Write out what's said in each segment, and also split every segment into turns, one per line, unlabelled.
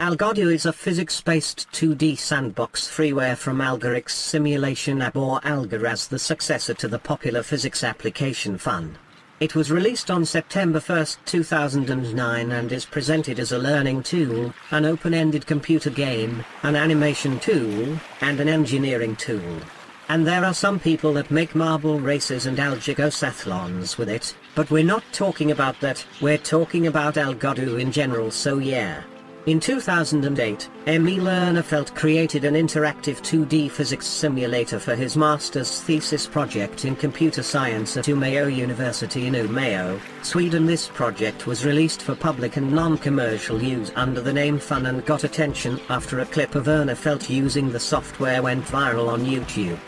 Algodoo is a physics-based 2D sandbox freeware from Algoryx simulation app or Algor as the successor to the popular physics application Phun. It was released on September 1, 2009 and is presented as a learning tool, an open-ended computer game, an animation tool, and an engineering tool. And there are some people that make marble races and algigosathlons with it, but we're not talking about that, we're talking about Algodoo in general so yeah. In 2008, Emil Ernerfeldt created an interactive 2D physics simulator for his master's thesis project in computer science at Umeå University in Umeå, Sweden. This project was released for public and non-commercial use under the name Phun and got attention after a clip of Ernerfeldt using the software went viral on YouTube.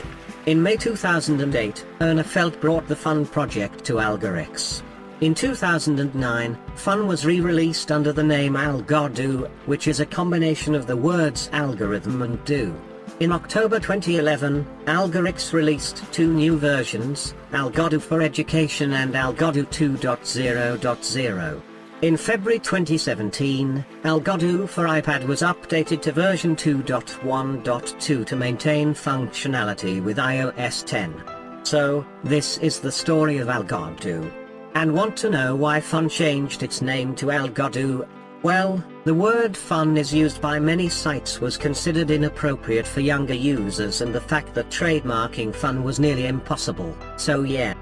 In May 2008, Ernerfeldt brought the Phun project to Algoryx. In 2009, Phun was re-released under the name Algodoo, which is a combination of the words algorithm and do. In October 2011, Algoryx released two new versions, Algodoo for Education and Algodoo 2.0.0. In February 2017, Algodoo for iPad was updated to version 2.1.2 to maintain functionality with iOS 10. So, this is the story of Algodoo. And want to know why Phun changed its name to El Algodoo? Well, the word fun is used by many sites was considered inappropriate for younger users and the fact that trademarking fun was nearly impossible, so yeah.